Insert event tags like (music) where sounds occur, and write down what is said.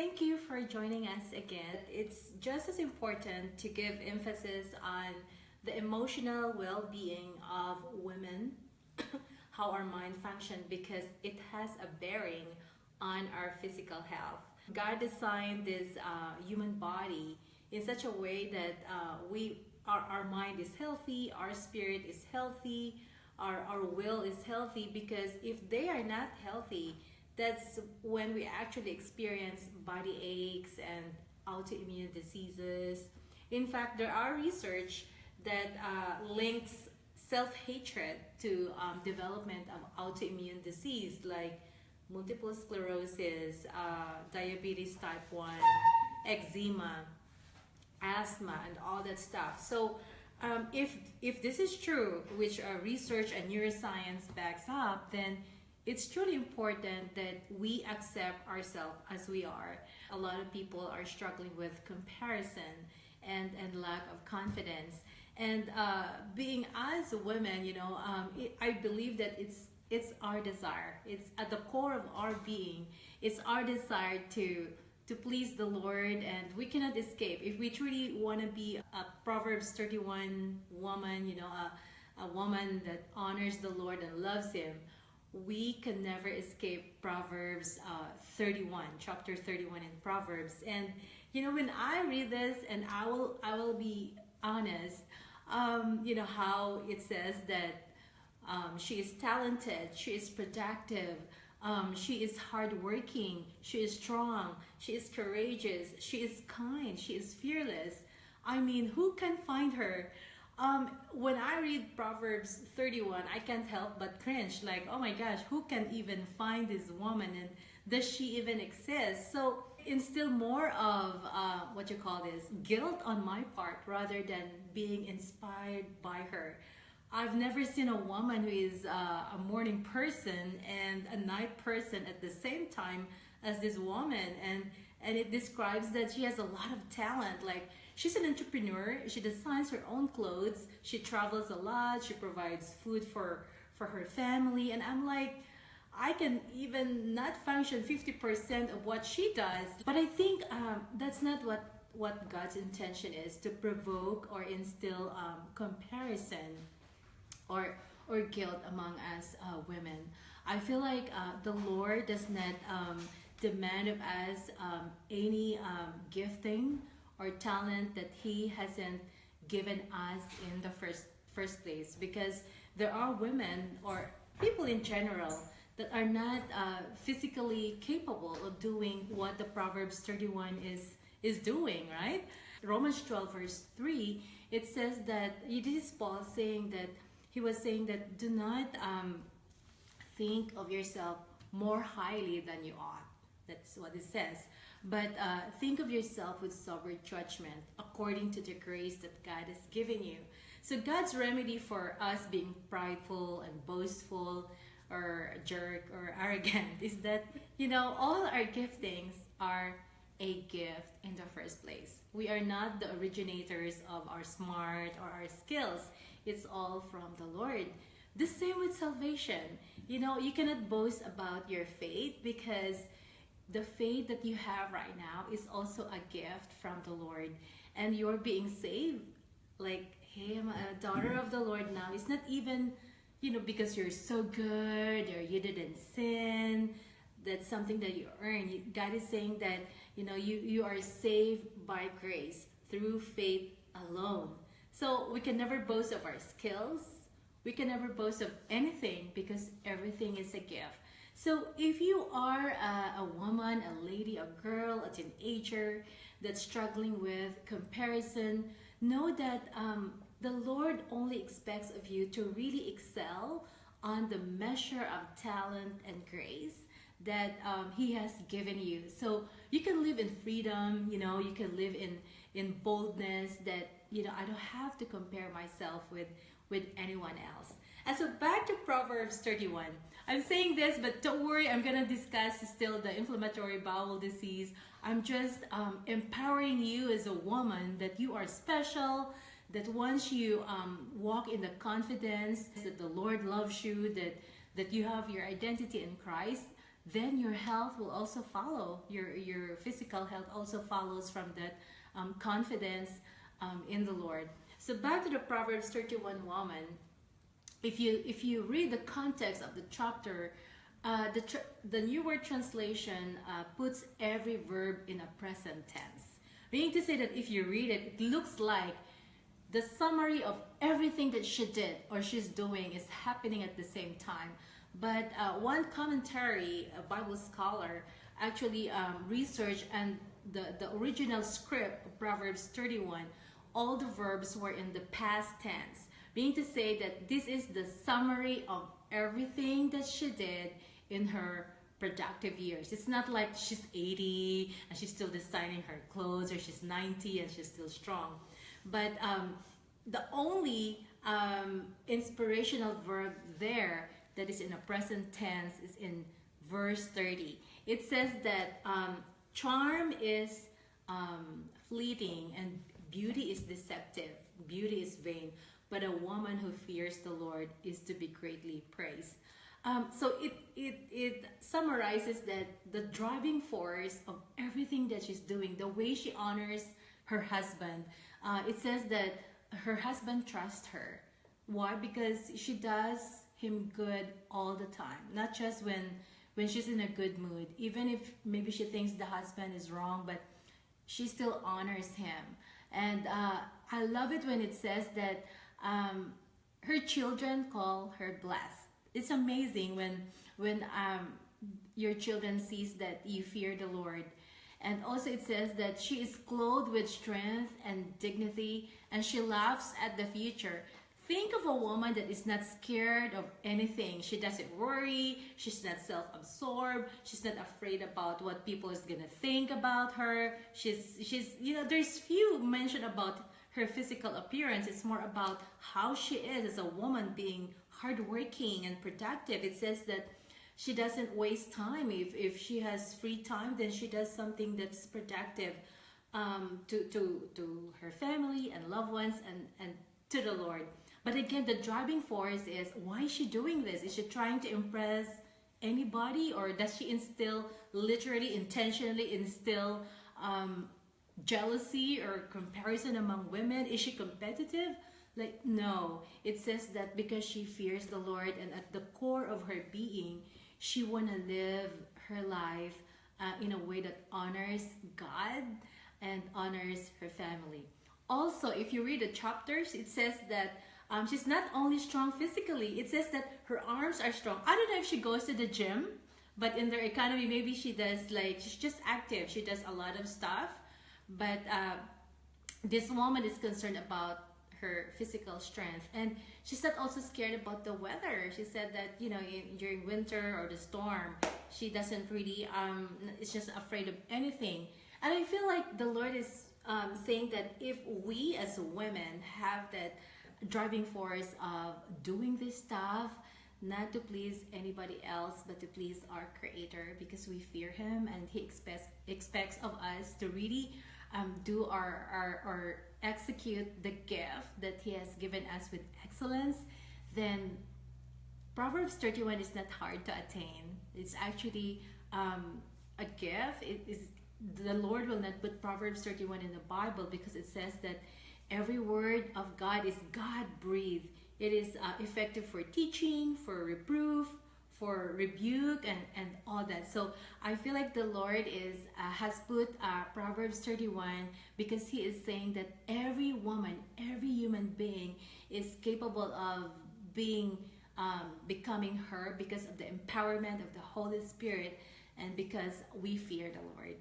thank you for joining us again. It's just as important to give emphasis on the emotional well-being of women, (coughs) how our mind functions, because it has a bearing on our physical health. God designed this uh, human body in such a way that uh, we our, our mind is healthy, our spirit is healthy, our, our will is healthy because if they are not healthy, that's when we actually experience body aches and autoimmune diseases. In fact, there are research that uh, links self-hatred to um, development of autoimmune disease like multiple sclerosis, uh, diabetes type 1, eczema, asthma, and all that stuff. So um, if, if this is true, which uh, research and neuroscience backs up, then it's truly important that we accept ourselves as we are. A lot of people are struggling with comparison and, and lack of confidence. And uh, being as women, you know, um, it, I believe that it's it's our desire. It's at the core of our being. It's our desire to to please the Lord and we cannot escape. If we truly want to be a Proverbs 31 woman, you know, a, a woman that honors the Lord and loves Him, we can never escape Proverbs uh, 31, chapter 31 in Proverbs. And you know, when I read this, and I will, I will be honest, um, you know how it says that um, she is talented, she is productive, um, she is hardworking, she is strong, she is courageous, she is kind, she is fearless. I mean, who can find her? Um, when I read Proverbs 31, I can't help but cringe. Like, oh my gosh, who can even find this woman and does she even exist? So instill more of uh, what you call this guilt on my part rather than being inspired by her. I've never seen a woman who is uh, a morning person and a night person at the same time as this woman and and it describes that she has a lot of talent like she's an entrepreneur. She designs her own clothes. She travels a lot. She provides food for for her family. And I'm like I can even not function 50% of what she does. But I think um, that's not what what God's intention is to provoke or instill um, comparison or or guilt among us uh, women. I feel like uh, the Lord does not um, demand of us um, any um, gifting or talent that He hasn't given us in the first first place because there are women or people in general that are not uh, physically capable of doing what the Proverbs 31 is is doing, right? Romans 12 verse 3, it says that, it is Paul saying that he was saying that do not um, think of yourself more highly than you ought. That's what it says. But uh, think of yourself with sober judgment according to the grace that God has given you. So God's remedy for us being prideful and boastful or jerk or (laughs) arrogant is that, you know, all our giftings are a gift in the first place. We are not the originators of our smart or our skills. It's all from the Lord. The same with salvation. You know, you cannot boast about your faith because the faith that you have right now is also a gift from the Lord. And you're being saved. Like, hey, I'm a daughter of the Lord now. It's not even, you know, because you're so good or you didn't sin. That's something that you earn. God is saying that, you know, you, you are saved by grace through faith alone. So we can never boast of our skills. We can never boast of anything because everything is a gift. So if you are a, a, woman, a lady, a girl, a teenager that's struggling with comparison, know that um, the Lord only expects of you to really excel on the measure of talent and grace that um, he has given you. So you can live in freedom, you know, you can live in, in boldness that you know, I don't have to compare myself with, with anyone else. And so back to Proverbs 31. I'm saying this, but don't worry, I'm gonna discuss still the inflammatory bowel disease. I'm just um, empowering you as a woman that you are special, that once you um, walk in the confidence that the Lord loves you, that, that you have your identity in Christ, then your health will also follow. Your your physical health also follows from that um, confidence um, in the Lord. So back to the Proverbs 31 woman. If you if you read the context of the chapter, uh, the the New World Translation uh, puts every verb in a present tense, meaning to say that if you read it, it looks like the summary of everything that she did or she's doing is happening at the same time. But uh, one commentary, a Bible scholar, actually um, researched and the, the original script of Proverbs 31, all the verbs were in the past tense, meaning to say that this is the summary of everything that she did in her productive years. It's not like she's 80 and she's still designing her clothes or she's 90 and she's still strong. But um, the only um, inspirational verb there that is in a present tense is in verse 30. It says that um, charm is um, fleeting and beauty is deceptive, beauty is vain, but a woman who fears the Lord is to be greatly praised. Um, so it, it, it summarizes that the driving force of everything that she's doing, the way she honors her husband, uh, it says that her husband trusts her. Why? Because she does him good all the time, not just when when she's in a good mood. Even if maybe she thinks the husband is wrong, but she still honors him. And uh, I love it when it says that um, her children call her blessed. It's amazing when when um, your children sees that you fear the Lord and also it says that she is clothed with strength and dignity and she laughs at the future. Think of a woman that is not scared of anything. She doesn't worry. She's not self-absorbed. She's not afraid about what people is gonna think about her. She's she's you know there's few mention about her physical appearance. It's more about how she is as a woman being hardworking and productive. It says that she doesn't waste time. If, if she has free time, then she does something that's productive um, to, to, to her family and loved ones and, and to the Lord. But again, the driving force is why is she doing this? Is she trying to impress anybody or does she instill, literally, intentionally instill um, jealousy or comparison among women? Is she competitive? Like, no. It says that because she fears the Lord and at the core of her being, she want to live her life uh, in a way that honors God and honors her family. Also, if you read the chapters, it says that um, she's not only strong physically, it says that her arms are strong. I don't know if she goes to the gym, but in their economy, maybe she does like, she's just active. She does a lot of stuff. But uh, this woman is concerned about her physical strength. And she's not also scared about the weather. She said that you know in, during winter or the storm she doesn't really um is just afraid of anything. And i feel like the lord is um, saying that if we as women have that driving force of doing this stuff not to please anybody else but to please our creator because we fear him and he expects expects of us to really um, do our, our, our execute the gift that he has given us with excellence, then Proverbs 31 is not hard to attain. It's actually um, a gift. It is the Lord will not put Proverbs 31 in the Bible because it says that every word of God is God breathed. It is uh, effective for teaching, for reproof, for rebuke and, and all that. So I feel like the Lord is uh, has put uh, Proverbs 31 because he is saying that every woman, every human being is capable of being um, becoming her because of the empowerment of the Holy Spirit and because we fear the Lord.